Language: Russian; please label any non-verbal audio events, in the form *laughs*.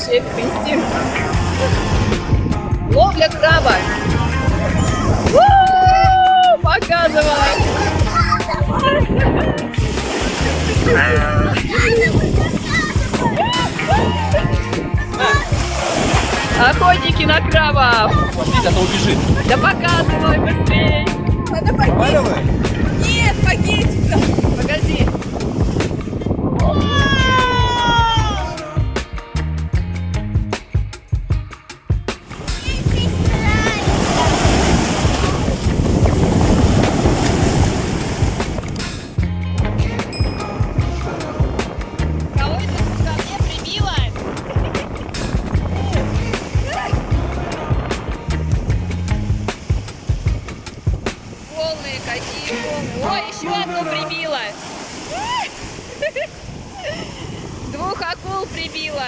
вообще этот инстинкт. Ловля краба. Показывай. Охотники на крабов. Смотрите, а то убежит. Да показывай быстрей. Надо давай. Нет, пакетик. Погоди. Одну прибило. *laughs* Двух акул прибило.